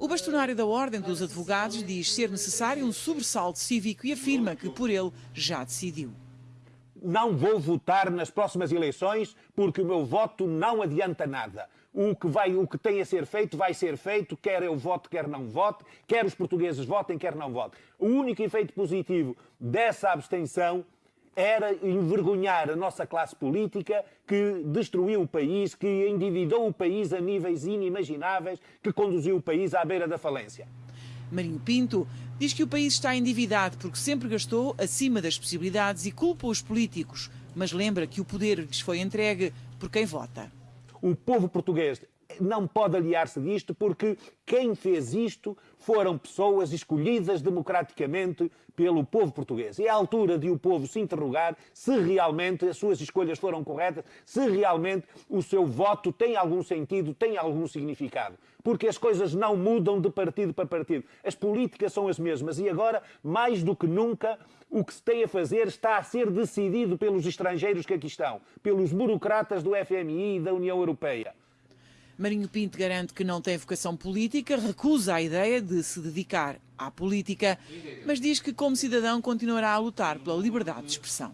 O bastonário da Ordem dos Advogados diz ser necessário um sobressalto cívico e afirma que por ele já decidiu. Não vou votar nas próximas eleições porque o meu voto não adianta nada. O que, vai, o que tem a ser feito vai ser feito, quer eu vote, quer não vote, quer os portugueses votem, quer não votem. O único efeito positivo dessa abstenção era envergonhar a nossa classe política que destruiu o país, que endividou o país a níveis inimagináveis, que conduziu o país à beira da falência. Marinho Pinto diz que o país está endividado porque sempre gastou acima das possibilidades e culpa os políticos, mas lembra que o poder lhes foi entregue por quem vota. O povo português não pode aliar-se disto porque quem fez isto foram pessoas escolhidas democraticamente pelo povo português. E é a altura de o povo se interrogar se realmente as suas escolhas foram corretas, se realmente o seu voto tem algum sentido, tem algum significado. Porque as coisas não mudam de partido para partido. As políticas são as mesmas e agora, mais do que nunca, o que se tem a fazer está a ser decidido pelos estrangeiros que aqui estão, pelos burocratas do FMI e da União Europeia. Marinho Pinto garante que não tem vocação política, recusa a ideia de se dedicar à política, mas diz que, como cidadão, continuará a lutar pela liberdade de expressão.